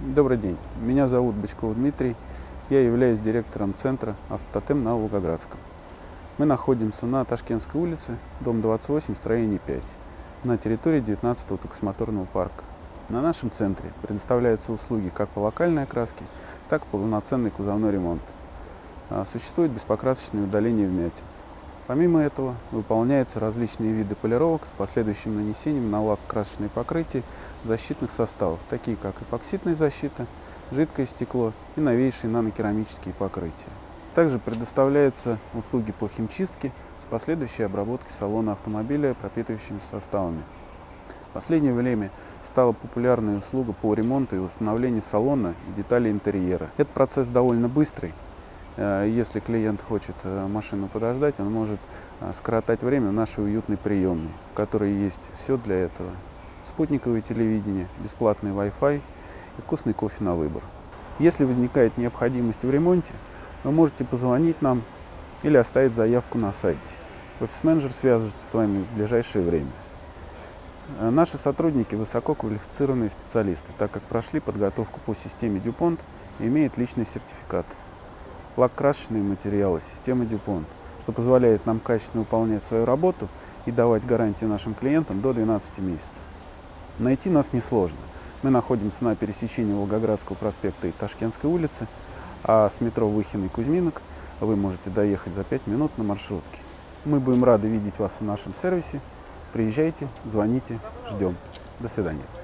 Добрый день, меня зовут Бычков Дмитрий, я являюсь директором центра «Автотем» на Волгоградском. Мы находимся на Ташкентской улице, дом 28, строение 5, на территории 19-го таксомоторного парка. На нашем центре предоставляются услуги как по локальной окраске, так и полноценный кузовной ремонт. А, Существует беспокрасочное удаление вмятин. Помимо этого выполняются различные виды полировок с последующим нанесением на лак красочные покрытия защитных составов, такие как эпоксидная защита, жидкое стекло и новейшие нанокерамические покрытия. Также предоставляются услуги по химчистке с последующей обработкой салона автомобиля пропитывающими составами. В последнее время стала популярной услуга по ремонту и восстановлению салона и деталей интерьера. Этот процесс довольно быстрый, если клиент хочет э, машину подождать, он может э, скоротать время в нашей уютной приемной, в которой есть все для этого. Спутниковое телевидение, бесплатный Wi-Fi и вкусный кофе на выбор. Если возникает необходимость в ремонте, вы можете позвонить нам или оставить заявку на сайте. Офис-менеджер свяжется с вами в ближайшее время. Наши сотрудники высоко квалифицированные специалисты, так как прошли подготовку по системе DuPont и имеют личный сертификат лак-красочные материалы системы DuPont, что позволяет нам качественно выполнять свою работу и давать гарантии нашим клиентам до 12 месяцев. Найти нас несложно. Мы находимся на пересечении Волгоградского проспекта и Ташкентской улицы, а с метро Выхин и Кузьминок вы можете доехать за 5 минут на маршрутке. Мы будем рады видеть вас в нашем сервисе. Приезжайте, звоните, ждем. До свидания.